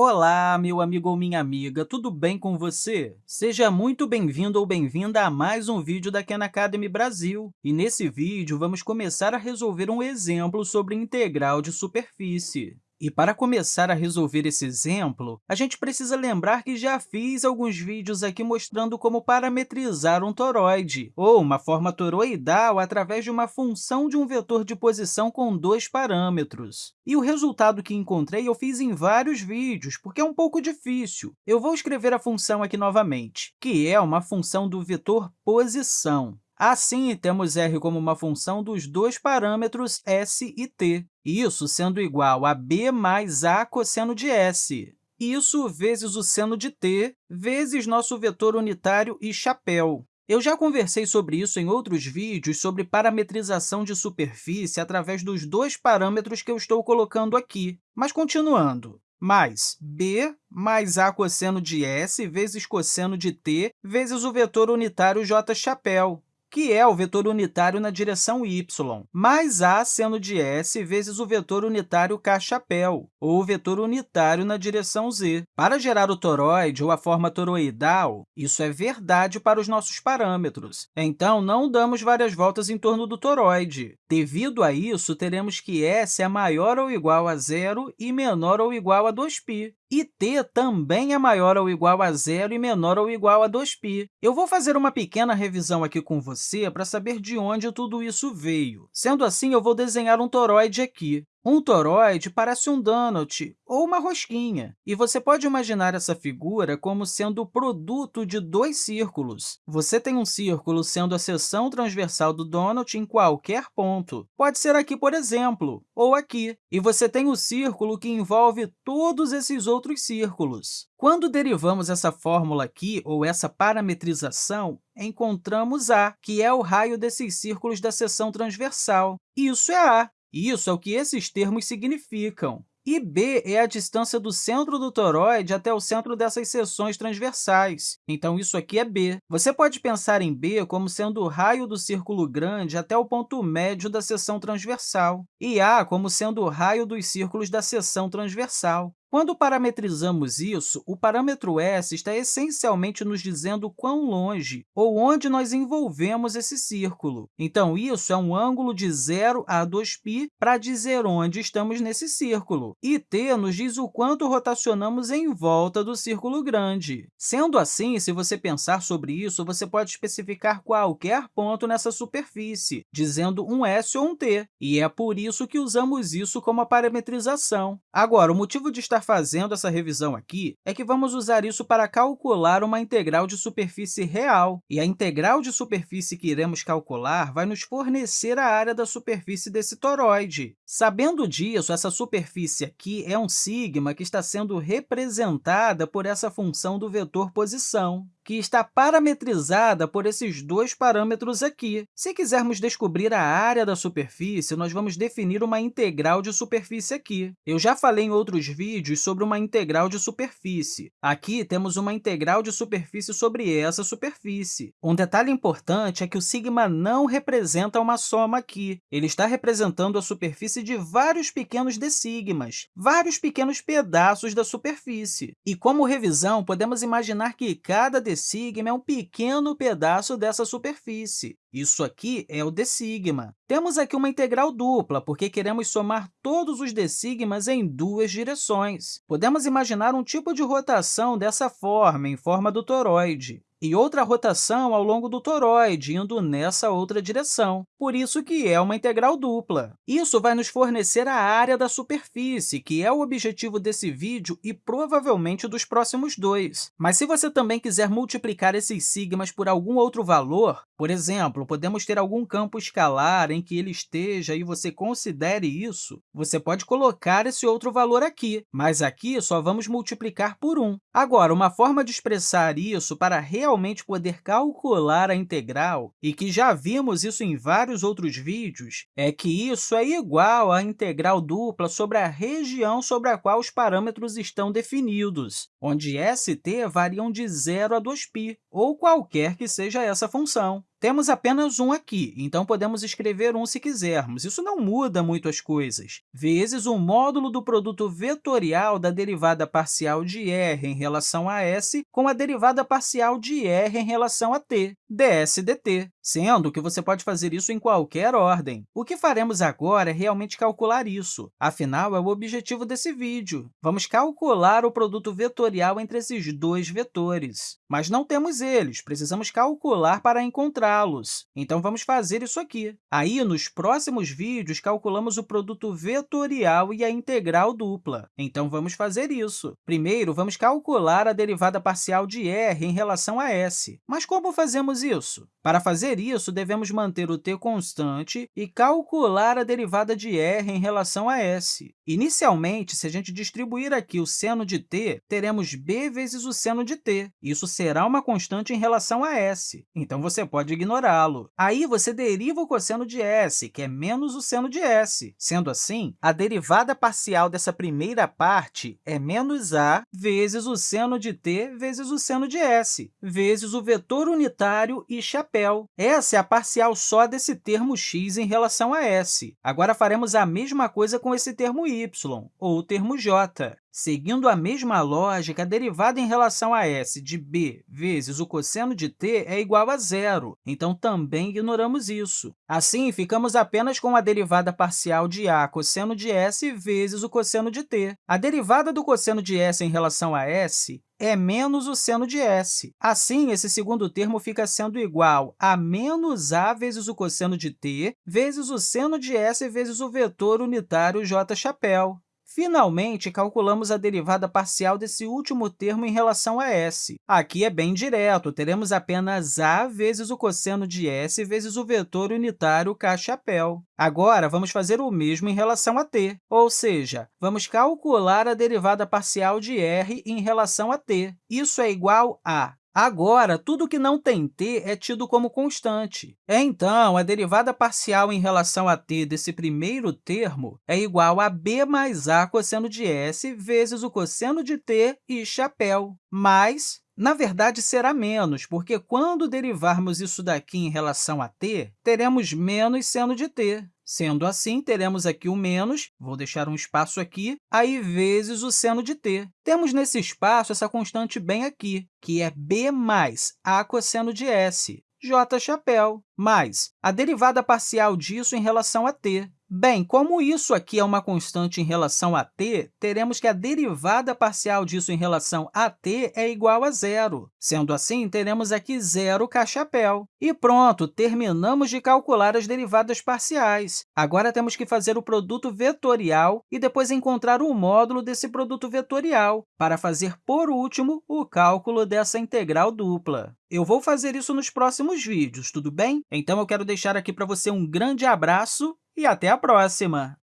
Olá, meu amigo ou minha amiga, tudo bem com você? Seja muito bem-vindo ou bem-vinda a mais um vídeo da Khan Academy Brasil. E nesse vídeo, vamos começar a resolver um exemplo sobre integral de superfície. E para começar a resolver esse exemplo, a gente precisa lembrar que já fiz alguns vídeos aqui mostrando como parametrizar um toroide, ou uma forma toroidal através de uma função de um vetor de posição com dois parâmetros. E o resultado que encontrei eu fiz em vários vídeos, porque é um pouco difícil. Eu vou escrever a função aqui novamente, que é uma função do vetor posição. Assim, temos r como uma função dos dois parâmetros s e t, isso sendo igual a b mais a cosseno de s. Isso vezes o seno de t, vezes nosso vetor unitário e chapéu. Eu já conversei sobre isso em outros vídeos sobre parametrização de superfície através dos dois parâmetros que eu estou colocando aqui. Mas, continuando, mais b mais a cosseno de s vezes cosseno de t vezes o vetor unitário j chapéu que é o vetor unitário na direção y, mais a seno de s vezes o vetor unitário k chapéu, ou o vetor unitário na direção z. Para gerar o toroide, ou a forma toroidal, isso é verdade para os nossos parâmetros. Então, não damos várias voltas em torno do toroide. Devido a isso, teremos que s é maior ou igual a zero e menor ou igual a 2π e t também é maior ou igual a zero e menor ou igual a 2π. Eu vou fazer uma pequena revisão aqui com você para saber de onde tudo isso veio. Sendo assim, eu vou desenhar um toroide aqui. Um toroide parece um donut ou uma rosquinha, e você pode imaginar essa figura como sendo o produto de dois círculos. Você tem um círculo sendo a seção transversal do donut em qualquer ponto. Pode ser aqui, por exemplo, ou aqui. E você tem o círculo que envolve todos esses outros círculos. Quando derivamos essa fórmula aqui, ou essa parametrização, encontramos A, que é o raio desses círculos da seção transversal. Isso é A. Isso é o que esses termos significam. E b é a distância do centro do toroide até o centro dessas seções transversais. Então, isso aqui é b. Você pode pensar em b como sendo o raio do círculo grande até o ponto médio da seção transversal, e a como sendo o raio dos círculos da seção transversal. Quando parametrizamos isso, o parâmetro s está essencialmente nos dizendo quão longe ou onde nós envolvemos esse círculo. Então, isso é um ângulo de 0 a 2π para dizer onde estamos nesse círculo. E t nos diz o quanto rotacionamos em volta do círculo grande. Sendo assim, se você pensar sobre isso, você pode especificar qualquer ponto nessa superfície, dizendo um s ou um t, e é por isso que usamos isso como a parametrização. Agora, o motivo de estar estar fazendo essa revisão aqui é que vamos usar isso para calcular uma integral de superfície real, e a integral de superfície que iremos calcular vai nos fornecer a área da superfície desse toroide. Sabendo disso, essa superfície aqui é um sigma que está sendo representada por essa função do vetor posição que está parametrizada por esses dois parâmetros aqui. Se quisermos descobrir a área da superfície, nós vamos definir uma integral de superfície aqui. Eu já falei em outros vídeos sobre uma integral de superfície. Aqui temos uma integral de superfície sobre essa superfície. Um detalhe importante é que o sigma não representa uma soma aqui. Ele está representando a superfície de vários pequenos d-sigmas, vários pequenos pedaços da superfície. E como revisão, podemos imaginar que cada sigma é um pequeno pedaço dessa superfície. Isso aqui é o d sigma. Temos aqui uma integral dupla, porque queremos somar todos os d sigmas em duas direções. Podemos imaginar um tipo de rotação dessa forma, em forma do toroide e outra rotação ao longo do toroide, indo nessa outra direção. Por isso que é uma integral dupla. Isso vai nos fornecer a área da superfície, que é o objetivo desse vídeo e provavelmente dos próximos dois. Mas se você também quiser multiplicar esses sigmas por algum outro valor, por exemplo, podemos ter algum campo escalar em que ele esteja e você considere isso, você pode colocar esse outro valor aqui, mas aqui só vamos multiplicar por 1. Agora, uma forma de expressar isso para realmente poder calcular a integral, e que já vimos isso em vários outros vídeos, é que isso é igual à integral dupla sobre a região sobre a qual os parâmetros estão definidos, onde s e t variam de 0 a 2π, ou qualquer que seja essa função. Temos apenas um aqui, então podemos escrever um se quisermos. Isso não muda muito as coisas. Vezes o módulo do produto vetorial da derivada parcial de r em relação a s com a derivada parcial de r em relação a t, ds dt, sendo que você pode fazer isso em qualquer ordem. O que faremos agora é realmente calcular isso. Afinal, é o objetivo desse vídeo. Vamos calcular o produto vetorial entre esses dois vetores. Mas não temos eles, precisamos calcular para encontrá-los. Então, vamos fazer isso aqui. Aí, nos próximos vídeos, calculamos o produto vetorial e a integral dupla. Então, vamos fazer isso. Primeiro, vamos calcular a derivada parcial de r em relação a s. Mas como fazemos isso? Para fazer isso, devemos manter o t constante e calcular a derivada de r em relação a s. Inicialmente, se a gente distribuir aqui o seno de t, teremos b vezes o seno de t. Isso será uma constante em relação a s, então você pode ignorá-lo. Aí, você deriva o cosseno de s, que é menos o seno de s. Sendo assim, a derivada parcial dessa primeira parte é menos a vezes o seno de t vezes o seno de s, vezes o vetor unitário e chapéu. Essa é a parcial só desse termo x em relação a s. Agora, faremos a mesma coisa com esse termo y y, ou o termo j. Seguindo a mesma lógica, a derivada em relação a s de b vezes o cosseno de t é igual a zero, então também ignoramos isso. Assim, ficamos apenas com a derivada parcial de a cosseno de s vezes o cosseno de t. A derivada do cosseno de s em relação a s é menos o seno de s. Assim, esse segundo termo fica sendo igual a menos a vezes o cosseno de t vezes o seno de s vezes o vetor unitário j chapéu. Finalmente, calculamos a derivada parcial desse último termo em relação a s. Aqui é bem direto, teremos apenas a vezes o cosseno de s vezes o vetor unitário k chapéu. Agora, vamos fazer o mesmo em relação a t, ou seja, vamos calcular a derivada parcial de r em relação a t. Isso é igual a Agora, tudo que não tem t é tido como constante. Então, a derivada parcial em relação a t desse primeiro termo é igual a b mais a cosseno de s vezes o cosseno de t e chapéu, mais na verdade, será menos, porque quando derivarmos isso daqui em relação a t, teremos menos seno de t. Sendo assim, teremos aqui o menos, vou deixar um espaço aqui, aí vezes o seno de t. Temos nesse espaço essa constante bem aqui, que é b mais a cosseno de s, j chapéu, mais a derivada parcial disso em relação a t, Bem, como isso aqui é uma constante em relação a t, teremos que a derivada parcial disso em relação a t é igual a zero. Sendo assim, teremos aqui zero k-chapéu. E pronto, terminamos de calcular as derivadas parciais. Agora, temos que fazer o produto vetorial e depois encontrar o módulo desse produto vetorial, para fazer, por último, o cálculo dessa integral dupla. Eu vou fazer isso nos próximos vídeos, tudo bem? Então, eu quero deixar aqui para você um grande abraço e até a próxima!